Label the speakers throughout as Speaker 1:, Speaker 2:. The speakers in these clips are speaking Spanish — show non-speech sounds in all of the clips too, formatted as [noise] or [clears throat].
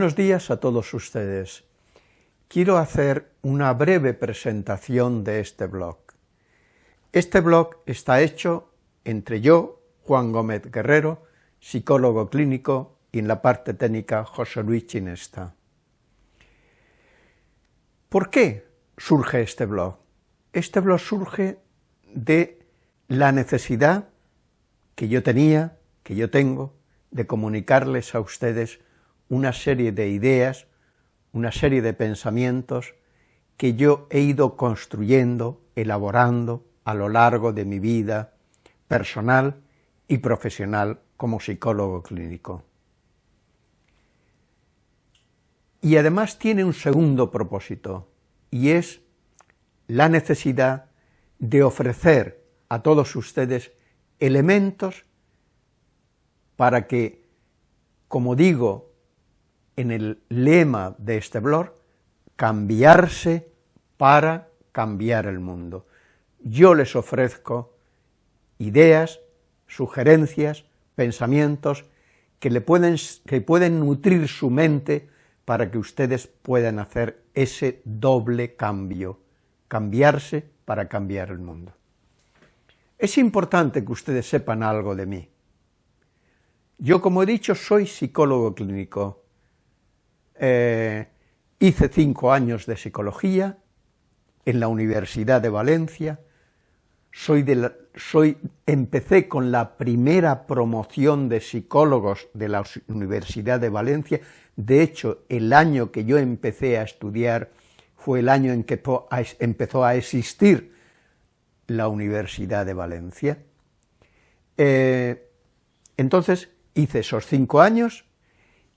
Speaker 1: Buenos días a todos ustedes. Quiero hacer una breve presentación de este blog. Este blog está hecho entre yo, Juan Gómez Guerrero, psicólogo clínico, y en la parte técnica José Luis Chinesta. ¿Por qué surge este blog? Este blog surge de la necesidad que yo tenía, que yo tengo, de comunicarles a ustedes una serie de ideas, una serie de pensamientos que yo he ido construyendo, elaborando a lo largo de mi vida personal y profesional como psicólogo clínico. Y además tiene un segundo propósito, y es la necesidad de ofrecer a todos ustedes elementos para que, como digo en el lema de este blog, cambiarse para cambiar el mundo. Yo les ofrezco ideas, sugerencias, pensamientos que, le pueden, que pueden nutrir su mente para que ustedes puedan hacer ese doble cambio, cambiarse para cambiar el mundo. Es importante que ustedes sepan algo de mí. Yo, como he dicho, soy psicólogo clínico, eh, hice cinco años de psicología en la Universidad de Valencia, soy de soy, empecé con la primera promoción de psicólogos de la Universidad de Valencia, de hecho, el año que yo empecé a estudiar fue el año en que empezó a existir la Universidad de Valencia. Eh, entonces, hice esos cinco años,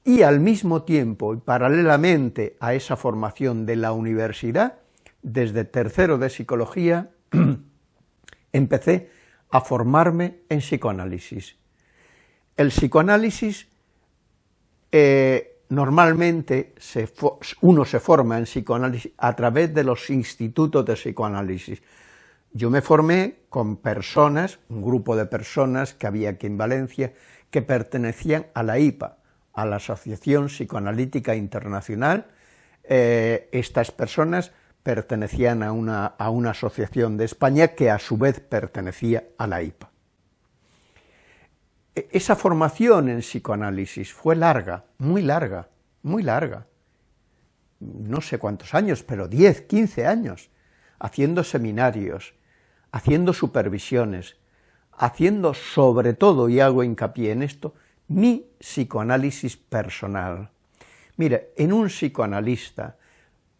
Speaker 1: y al mismo tiempo y paralelamente a esa formación de la universidad, desde tercero de psicología, [clears throat] empecé a formarme en psicoanálisis. El psicoanálisis, eh, normalmente uno se forma en psicoanálisis a través de los institutos de psicoanálisis. Yo me formé con personas, un grupo de personas que había aquí en Valencia, que pertenecían a la IPA, a la Asociación Psicoanalítica Internacional. Eh, estas personas pertenecían a una, a una asociación de España que a su vez pertenecía a la IPA. E, esa formación en psicoanálisis fue larga, muy larga, muy larga, no sé cuántos años, pero 10, 15 años, haciendo seminarios, haciendo supervisiones, haciendo sobre todo, y hago hincapié en esto, mi psicoanálisis personal. Mire, en un psicoanalista,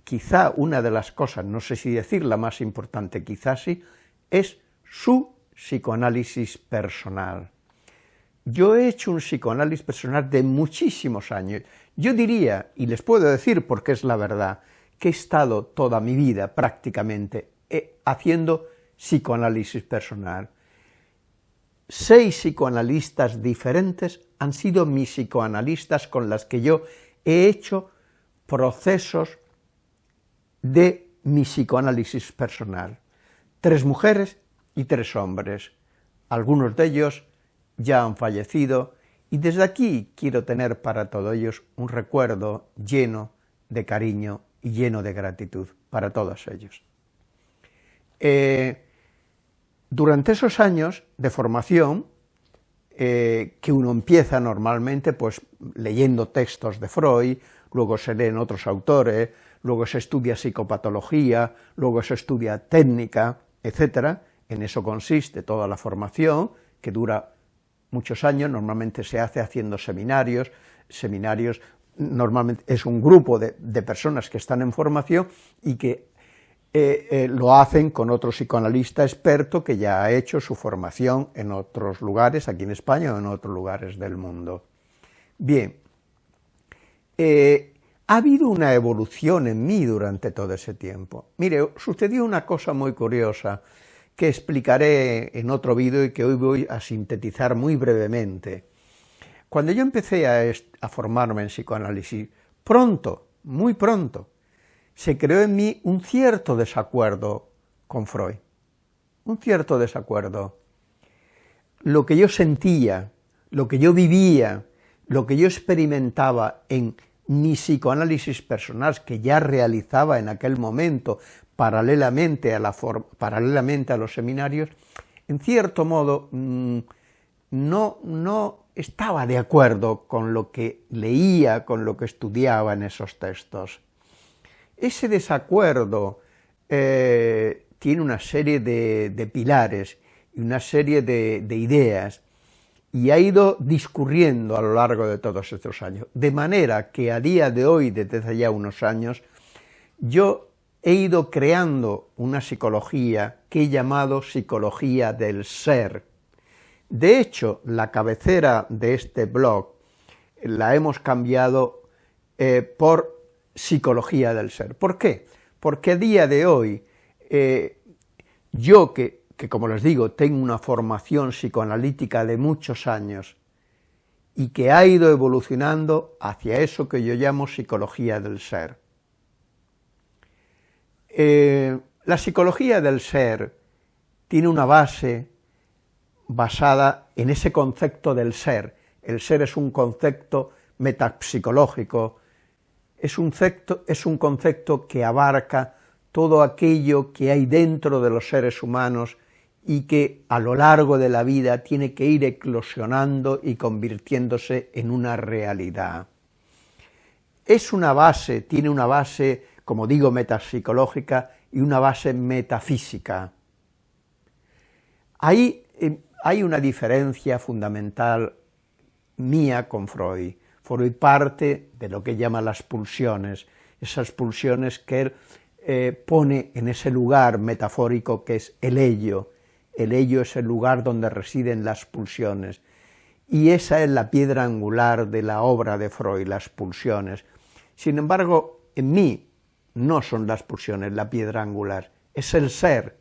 Speaker 1: quizá una de las cosas, no sé si decir la más importante, quizás sí, es su psicoanálisis personal. Yo he hecho un psicoanálisis personal de muchísimos años. Yo diría, y les puedo decir porque es la verdad, que he estado toda mi vida prácticamente eh, haciendo psicoanálisis personal seis psicoanalistas diferentes han sido mis psicoanalistas con las que yo he hecho procesos de mi psicoanálisis personal. Tres mujeres y tres hombres. Algunos de ellos ya han fallecido y desde aquí quiero tener para todos ellos un recuerdo lleno de cariño y lleno de gratitud para todos ellos. Eh, durante esos años de formación, eh, que uno empieza normalmente pues leyendo textos de Freud, luego se leen otros autores, luego se estudia psicopatología, luego se estudia técnica, etcétera, en eso consiste toda la formación, que dura muchos años, normalmente se hace haciendo seminarios, seminarios normalmente es un grupo de, de personas que están en formación y que eh, eh, lo hacen con otro psicoanalista experto que ya ha hecho su formación en otros lugares, aquí en España o en otros lugares del mundo. Bien, eh, ha habido una evolución en mí durante todo ese tiempo. Mire, sucedió una cosa muy curiosa que explicaré en otro vídeo y que hoy voy a sintetizar muy brevemente. Cuando yo empecé a formarme en psicoanálisis, pronto, muy pronto, se creó en mí un cierto desacuerdo con Freud, un cierto desacuerdo. Lo que yo sentía, lo que yo vivía, lo que yo experimentaba en mi psicoanálisis personal que ya realizaba en aquel momento paralelamente a, los seminarios, en cierto modo mm, no, no estaba de acuerdo con lo que leía, con lo que estudiaba en esos textos. Ese desacuerdo eh, tiene una serie de, pilares y una serie de, ideas, y ha ido discurriendo a lo largo de todos estos años, de manera que a día de hoy, desde ya unos años, yo he ido creando una psicología que he llamado psicología del ser. De hecho, la cabecera de este blog la hemos cambiado eh, por psicología del ser. ¿Por qué? Porque a día de hoy, eh, yo que, que, como les digo, tengo una formación psicoanalítica de muchos años y que ha ido evolucionando hacia eso que yo llamo psicología del ser. Eh, la psicología del ser tiene una base basada en ese concepto del ser. El ser es un concepto metapsicológico, es un, concepto que abarca todo aquello que hay dentro de los seres humanos y que a lo largo de la vida tiene que ir eclosionando y convirtiéndose en una realidad. Es una base, tiene una base, como digo, metapsicológica y una base metafísica. Ahí eh, hay una diferencia fundamental mía con Freud. Freud parte de lo que llama las pulsiones, esas pulsiones que él eh, pone en ese lugar metafórico que es el ello. El ello es el lugar donde residen las pulsiones, y esa es la piedra angular de la obra de Freud, las pulsiones. Sin embargo, en mí no son las pulsiones la piedra angular, es el ser,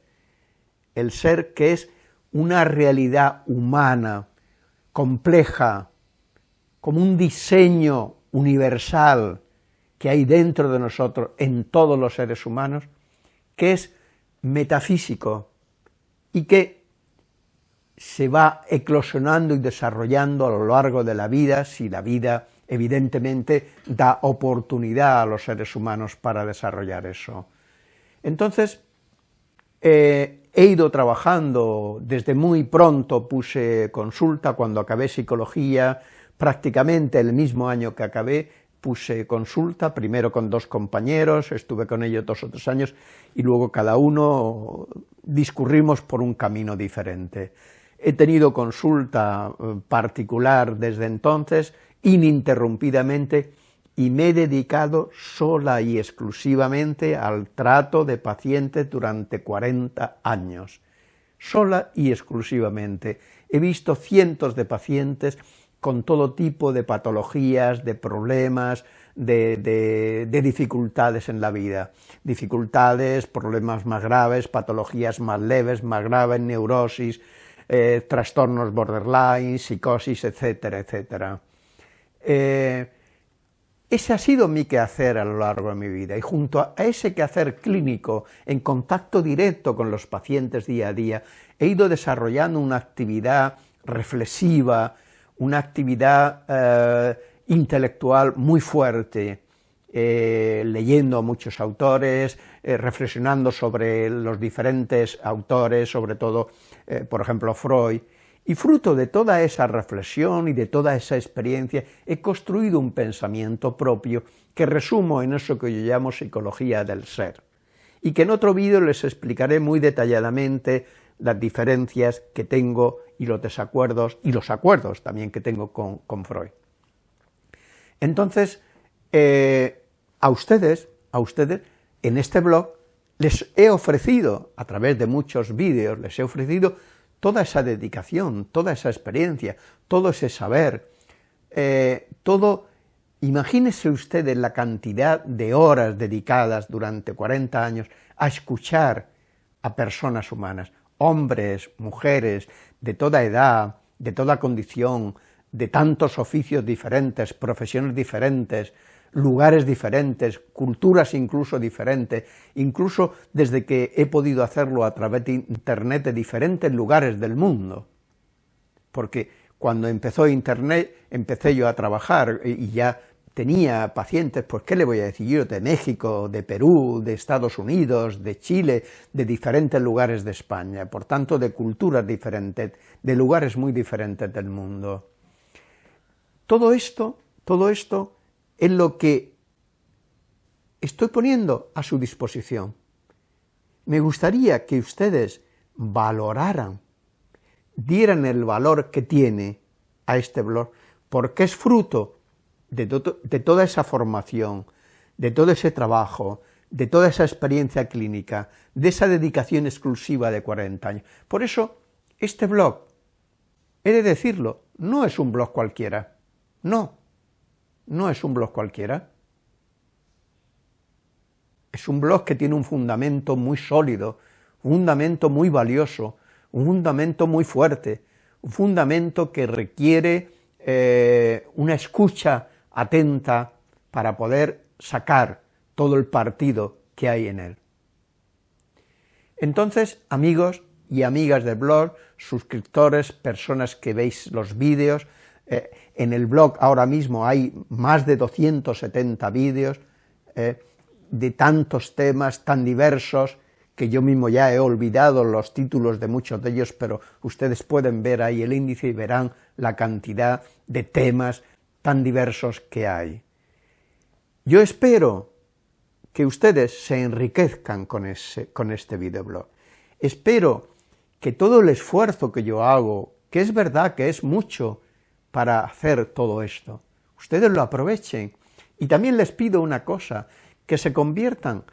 Speaker 1: el ser que es una realidad humana, compleja, como un diseño universal que hay dentro de nosotros, en todos los seres humanos, que es metafísico y que se va eclosionando y desarrollando a lo largo de la vida, si la vida evidentemente da oportunidad a los seres humanos para desarrollar eso. Entonces, eh, he ido trabajando desde muy pronto, puse consulta, cuando acabé psicología, prácticamente el mismo año que acabé, puse consulta, primero con dos compañeros, estuve con ellos dos o tres años, y luego cada uno discurrimos por un camino diferente. He tenido consulta eh, particular desde entonces, ininterrumpidamente, y me he dedicado sola y exclusivamente al trato de pacientes durante 40 años. Sola y exclusivamente. He visto cientos de pacientes con todo tipo de patologías, de problemas, de, dificultades en la vida. Dificultades, problemas más graves, patologías más leves, más graves, neurosis, eh, trastornos borderline, psicosis, etcétera, etcétera. Eh, ese ha sido mi quehacer a lo largo de mi vida, y junto a ese quehacer clínico, en contacto directo con los pacientes día a día, he ido desarrollando una actividad reflexiva, una actividad eh, intelectual muy fuerte, eh, leyendo a muchos autores, eh, reflexionando sobre los diferentes autores, sobre todo, por ejemplo, Freud, y fruto de toda esa reflexión y de toda esa experiencia he construido un pensamiento propio que resumo en eso que yo llamo psicología del ser, y que en otro vídeo les explicaré muy detalladamente las diferencias que tengo y los desacuerdos, y los acuerdos también que tengo con, Freud. Entonces, eh, a ustedes, a ustedes, en este blog, les he ofrecido, a través de muchos vídeos, les he ofrecido toda esa dedicación, toda esa experiencia, todo ese saber, eh, todo, imagínese ustedes la cantidad de horas dedicadas durante 40 años a escuchar a personas humanas, hombres, mujeres, de toda edad, de toda condición, de tantos oficios diferentes, profesiones diferentes, lugares diferentes, culturas incluso diferentes, incluso desde que he podido hacerlo a través de Internet de diferentes lugares del mundo. Porque cuando empezó Internet, empecé yo a trabajar y ya tenía pacientes, pues qué le voy a decir yo, de México, de Perú, de Estados Unidos, de Chile, de diferentes lugares de España, por tanto de culturas diferentes, de lugares muy diferentes del mundo. Todo esto, todo esto es lo que estoy poniendo a su disposición. Me gustaría que ustedes valoraran, dieran el valor que tiene a este blog, porque es fruto de, toda esa formación, de todo ese trabajo, de toda esa experiencia clínica, de esa dedicación exclusiva de 40 años. Por eso, este blog, he de decirlo, no es un blog cualquiera, no, no es un blog cualquiera. Es un blog que tiene un fundamento muy sólido, un fundamento muy valioso, un fundamento muy fuerte, un fundamento que requiere eh, una escucha atenta para poder sacar todo el partido que hay en él. Entonces, amigos y amigas del blog, suscriptores, personas que veis los vídeos, eh, en el blog ahora mismo hay más de 270 vídeos eh, de tantos temas tan diversos que yo mismo ya he olvidado los títulos de muchos de ellos, pero ustedes pueden ver ahí el índice y verán la cantidad de temas tan diversos que hay. Yo espero que ustedes se enriquezcan con, ese, con este videoblog. Espero que todo el esfuerzo que yo hago, que es verdad que es mucho, para hacer todo esto. Ustedes lo aprovechen. Y también les pido una cosa, que se conviertan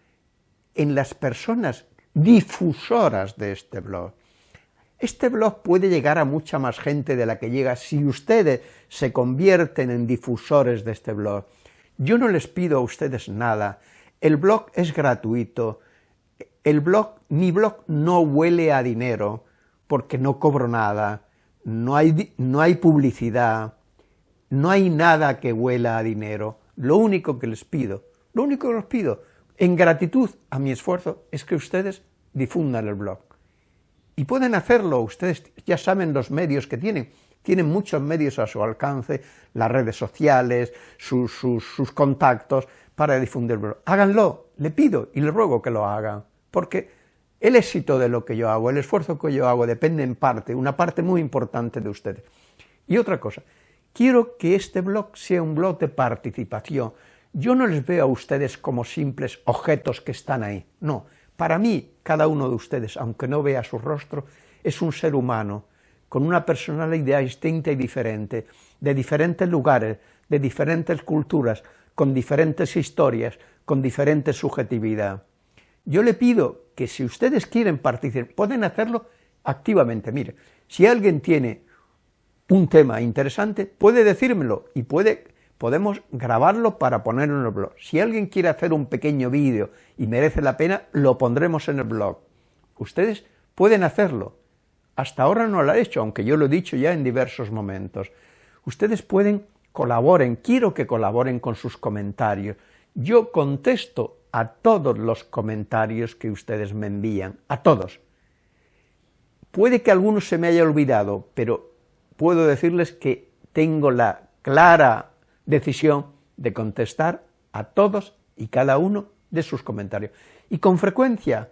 Speaker 1: en las personas difusoras de este blog. Este blog puede llegar a mucha más gente de la que llega si ustedes se convierten en difusores de este blog. Yo no les pido a ustedes nada, el blog es gratuito, el blog, mi blog no huele a dinero, porque no cobro nada, no hay, no hay publicidad, no hay nada que huela a dinero, lo único que les pido, lo único que les pido, en gratitud a mi esfuerzo, es que ustedes difundan el blog. Y pueden hacerlo, ustedes ya saben los medios que tienen, tienen muchos medios a su alcance, las redes sociales, sus, sus contactos, para difundir el blog. Háganlo, le pido y le ruego que lo hagan, porque el éxito de lo que yo hago, el esfuerzo que yo hago, depende en parte, una parte muy importante de ustedes. Y otra cosa, quiero que este blog sea un blog de participación. Yo no les veo a ustedes como simples objetos que están ahí, no. Para mí, cada uno de ustedes, aunque no vea su rostro, es un ser humano, con una personalidad distinta y diferente, de diferentes lugares, de diferentes culturas, con diferentes historias, con diferente subjetividad. Yo le pido que si ustedes quieren participar, pueden hacerlo activamente. Mire, si alguien tiene un tema interesante, puede decírmelo y puede, podemos grabarlo para ponerlo en el blog. Si alguien quiere hacer un pequeño vídeo y merece la pena, lo pondremos en el blog. Ustedes pueden hacerlo. Hasta ahora no lo ha hecho, aunque yo lo he dicho ya en diversos momentos. Ustedes pueden, colaboren, quiero que colaboren con sus comentarios. Yo contesto a todos los comentarios que ustedes me envían, a todos. Puede que algunos se me haya olvidado, pero puedo decirles que tengo la clara decisión de contestar a todos y cada uno de sus comentarios. Y con frecuencia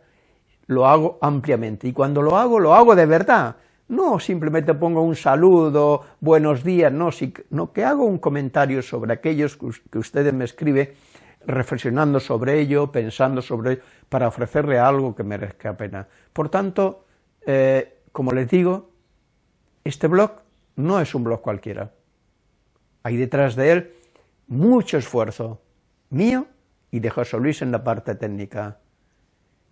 Speaker 1: lo hago ampliamente, y cuando lo hago, lo hago de verdad, no simplemente pongo un saludo, buenos días, no, no que hago un comentario sobre aquellos que ustedes me escriben reflexionando sobre ello, pensando sobre ello, para ofrecerle algo que merezca pena. Por tanto, eh, como les digo, este blog no es un blog cualquiera. Hay detrás de él mucho esfuerzo mío y de José Luis en la parte técnica.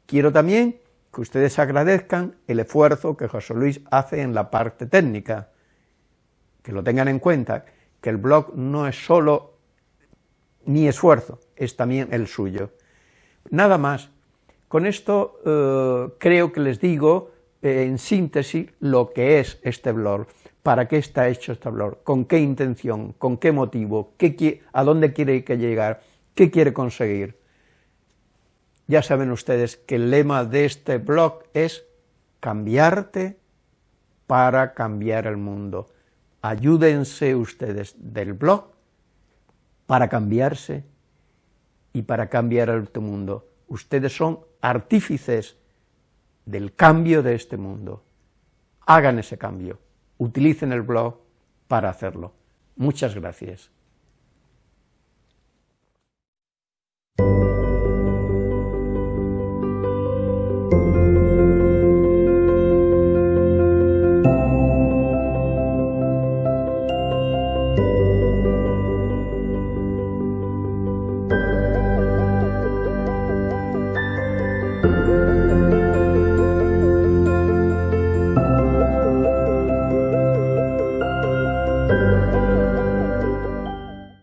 Speaker 1: Quiero también que ustedes agradezcan el esfuerzo que José Luis hace en la parte técnica, que lo tengan en cuenta, que el blog no es solo mi esfuerzo, es también el suyo. Nada más. Con esto eh, creo que les digo eh, en síntesis lo que es este blog, para qué está hecho este blog, con qué intención, con qué motivo, qué, a dónde quiere llegar, qué quiere conseguir. Ya saben ustedes que el lema de este blog es cambiarte para cambiar el mundo. Ayúdense ustedes del blog para cambiarse y para cambiar el mundo. Ustedes son artífices del cambio de este mundo. Hagan ese cambio, utilicen el blog para hacerlo. Muchas gracias.